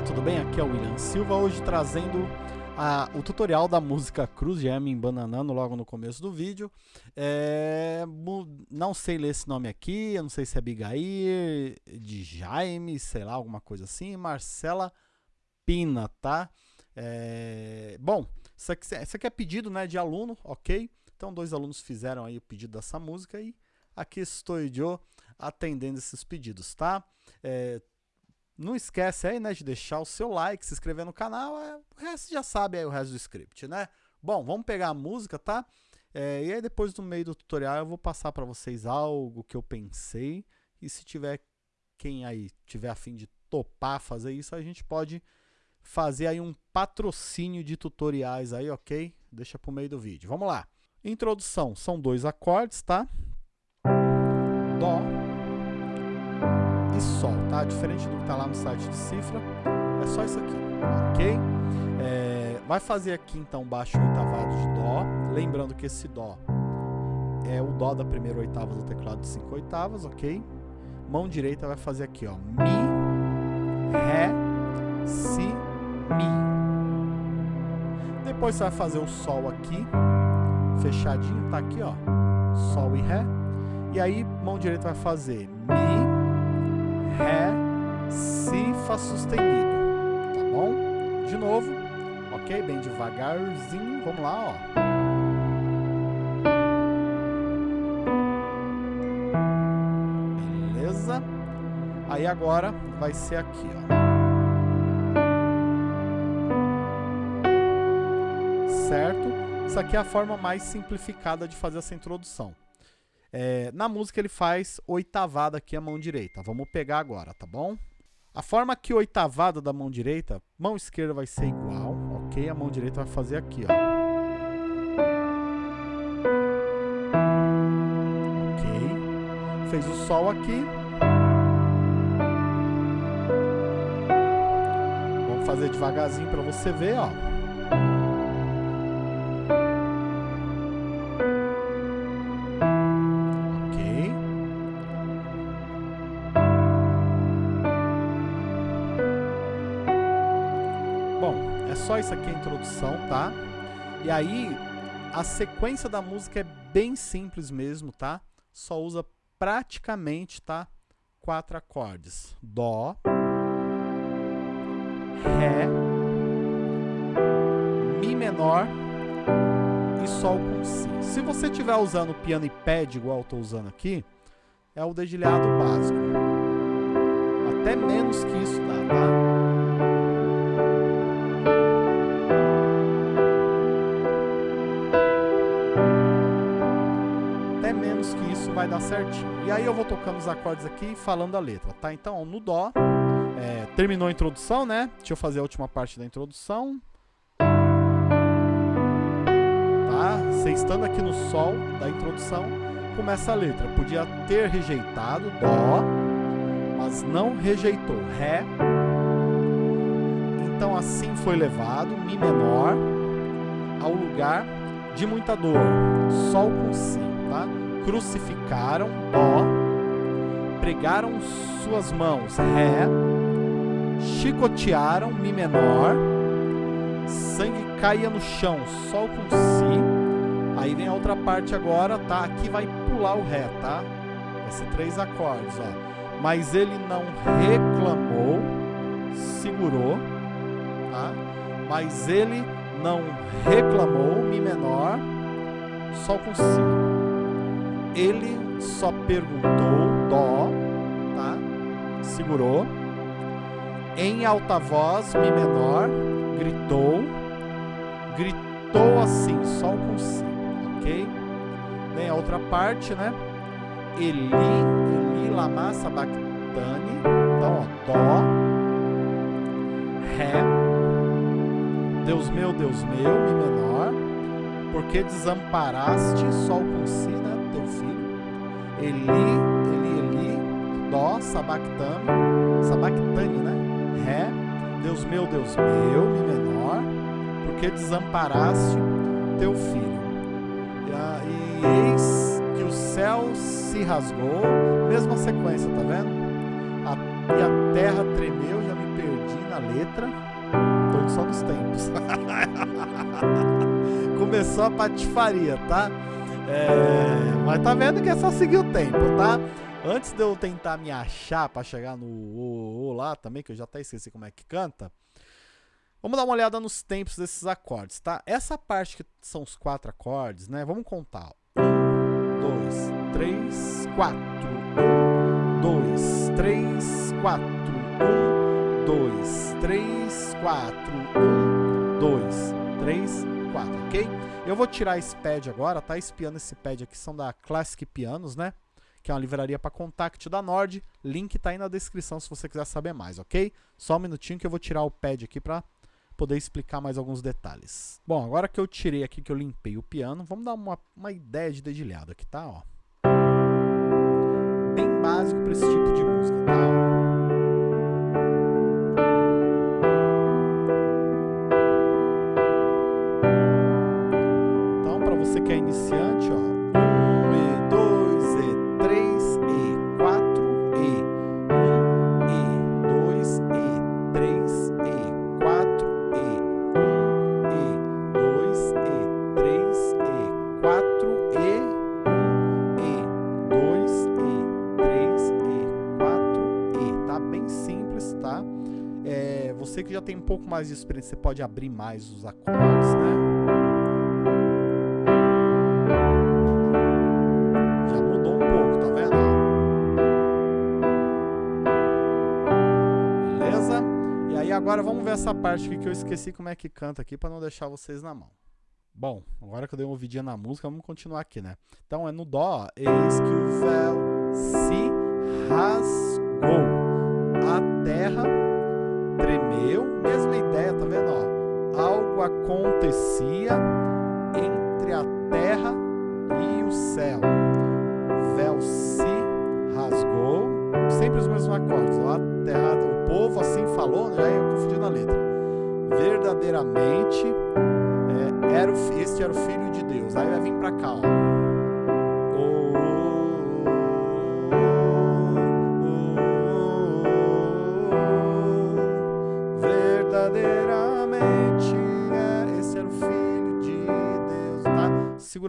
tudo bem? Aqui é o William Silva, hoje trazendo a, o tutorial da música Cruz Gem em Bananano logo no começo do vídeo. É, não sei ler esse nome aqui, eu não sei se é Abigail, de Jaime, sei lá, alguma coisa assim, Marcela Pina, tá? É, bom, isso aqui, isso aqui é pedido né, de aluno, ok? Então dois alunos fizeram aí o pedido dessa música e aqui estou eu atendendo esses pedidos, tá? É, não esquece aí, né, de deixar o seu like, se inscrever no canal, é, o resto já sabe aí o resto do script, né? Bom, vamos pegar a música, tá? É, e aí depois no meio do tutorial eu vou passar para vocês algo que eu pensei e se tiver quem aí tiver a fim de topar fazer isso, a gente pode fazer aí um patrocínio de tutoriais aí, ok? Deixa pro meio do vídeo. Vamos lá. Introdução, são dois acordes, tá? Dó, Sol, tá? Diferente do que tá lá no site de cifra, é só isso aqui, ok? É, vai fazer aqui então baixo oitavado de Dó, lembrando que esse Dó é o Dó da primeira oitava do teclado de 5 oitavas, ok? Mão direita vai fazer aqui, ó, Mi, Ré, Si, Mi. Depois você vai fazer o Sol aqui, fechadinho, tá aqui, ó, Sol e Ré. E aí, mão direita vai fazer Mi, Fá sustenido, tá bom? De novo, ok? Bem devagarzinho, vamos lá, ó. Beleza? Aí agora vai ser aqui, ó. Certo? Isso aqui é a forma mais simplificada de fazer essa introdução. É, na música ele faz oitavada aqui a mão direita. Vamos pegar agora, tá bom? A forma que oitavada da mão direita, mão esquerda vai ser igual, ok? A mão direita vai fazer aqui, ó. Ok. Fez o sol aqui. Vamos fazer devagarzinho para você ver, ó. Só isso aqui a introdução, tá? E aí, a sequência da música é bem simples mesmo, tá? Só usa praticamente, tá? Quatro acordes. Dó, Ré, Mi menor e Sol com Si. Se você estiver usando piano e pad, igual eu estou usando aqui, é o dedilhado básico. Até menos que isso dá, tá? Vai dar certinho. E aí eu vou tocando os acordes aqui falando a letra, tá? Então, no Dó, é, terminou a introdução, né? Deixa eu fazer a última parte da introdução. Tá? Você estando aqui no Sol da introdução, começa a letra. Podia ter rejeitado Dó, mas não rejeitou Ré. Então assim foi levado, Mi menor, ao lugar de muita dor, Sol com Si, tá? Crucificaram, Dó, pregaram suas mãos, Ré, chicotearam, Mi menor, sangue caia no chão, Sol com Si, aí vem a outra parte agora, tá? Aqui vai pular o Ré, tá? Vai ser três acordes, ó. Mas ele não reclamou, segurou, tá? Mas ele não reclamou, Mi menor, Sol com Si ele só perguntou, dó, tá? Segurou. Em alta voz, mi menor, gritou. Gritou assim, sol com si, ok? Vem a outra parte, né? Eli, Eli, lama, sabactane. Então, ó, dó, ré. Deus meu, Deus meu, mi menor. Porque desamparaste, sol com si? Teu filho. Eli, Eli, Eli, Dó, Sabactame, Sabactane, né? Ré, Deus meu, Deus meu, Mi menor, porque desamparaste teu filho. E, e eis que o céu se rasgou, mesma sequência, tá vendo? A, e a terra tremeu, já me perdi na letra. Tô indo só nos tempos. Começou a patifaria, tá? É, mas tá vendo que é só seguir o tempo, tá? Antes de eu tentar me achar para chegar no o, o lá também, que eu já até esqueci como é que canta. Vamos dar uma olhada nos tempos desses acordes, tá? Essa parte que são os quatro acordes, né? Vamos contar. Um, dois, três, quatro. Um, dois, três, quatro. Um, dois, três, quatro. Um, dois, três, quatro, ok? Eu vou tirar esse pad agora, tá? Esse piano, esse pad aqui são da Classic Pianos, né? Que é uma livraria para contact da Nord. Link tá aí na descrição se você quiser saber mais, ok? Só um minutinho que eu vou tirar o pad aqui para poder explicar mais alguns detalhes. Bom, agora que eu tirei aqui, que eu limpei o piano, vamos dar uma, uma ideia de dedilhado aqui, tá? Ó. Bem básico para esse tipo de música, tá? Você que já tem um pouco mais de experiência, você pode abrir mais os acordes, né? agora vamos ver essa parte aqui que eu esqueci como é que canta aqui para não deixar vocês na mão. Bom, agora que eu dei uma ouvidinha na música, vamos continuar aqui, né? Então é no Dó, eis que o véu se rasgou, Acontecia entre a terra e o céu, o véu se rasgou, sempre os mesmos acordes, terra, o povo assim falou, já ia confundir na letra. Verdadeiramente, é, era o, este era o Filho de Deus. Aí vai vir para cá, ó.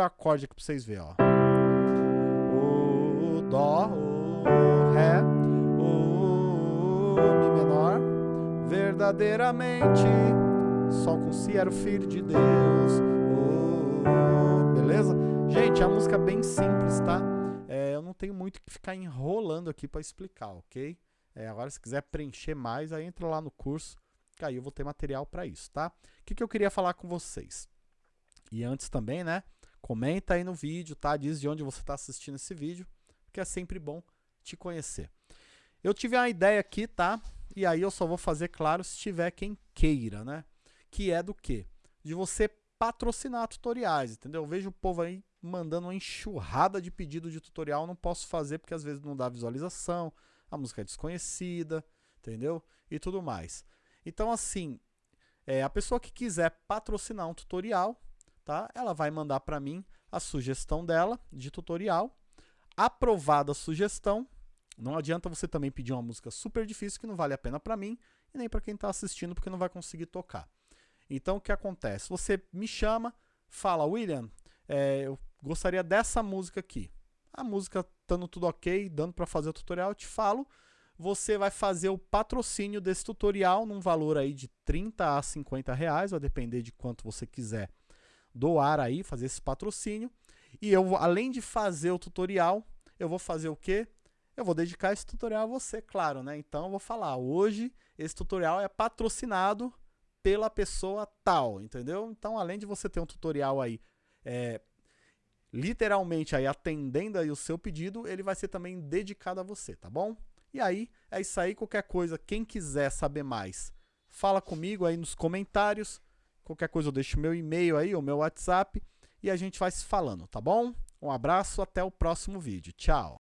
O acorde aqui para vocês verem, ó. O Dó, o Ré, Mi menor, verdadeiramente, Sol com Si era o Filho de Deus. Beleza? Gente, a música é bem simples, tá? É, eu não tenho muito que ficar enrolando aqui para explicar, ok? É, agora, se quiser preencher mais, aí entra lá no curso, que aí eu vou ter material para isso, tá? O que, que eu queria falar com vocês? E antes também, né? Comenta aí no vídeo, tá? Diz de onde você está assistindo esse vídeo, que é sempre bom te conhecer. Eu tive uma ideia aqui, tá? E aí eu só vou fazer, claro, se tiver quem queira, né? Que é do quê? De você patrocinar tutoriais, entendeu? Eu vejo o povo aí mandando uma enxurrada de pedido de tutorial, não posso fazer porque às vezes não dá visualização, a música é desconhecida, entendeu? E tudo mais. Então, assim, é, a pessoa que quiser patrocinar um tutorial, tá? Ela vai mandar para mim a sugestão dela de tutorial. Aprovada a sugestão, não adianta você também pedir uma música super difícil que não vale a pena para mim e nem para quem está assistindo porque não vai conseguir tocar. Então o que acontece? Você me chama, fala, William, é, eu gostaria dessa música aqui. A música estando tudo ok, dando para fazer o tutorial, eu te falo. Você vai fazer o patrocínio desse tutorial num valor aí de 30 a 50 reais, vai depender de quanto você quiser doar aí, fazer esse patrocínio. E eu, além de fazer o tutorial, eu vou fazer o quê? eu vou dedicar esse tutorial a você, claro, né? Então eu vou falar, hoje esse tutorial é patrocinado pela pessoa tal, entendeu? Então além de você ter um tutorial aí, é, literalmente aí atendendo aí o seu pedido, ele vai ser também dedicado a você, tá bom? E aí, é isso aí, qualquer coisa, quem quiser saber mais, fala comigo aí nos comentários, qualquer coisa eu deixo meu e-mail aí, o meu WhatsApp, e a gente vai se falando, tá bom? Um abraço, até o próximo vídeo. Tchau!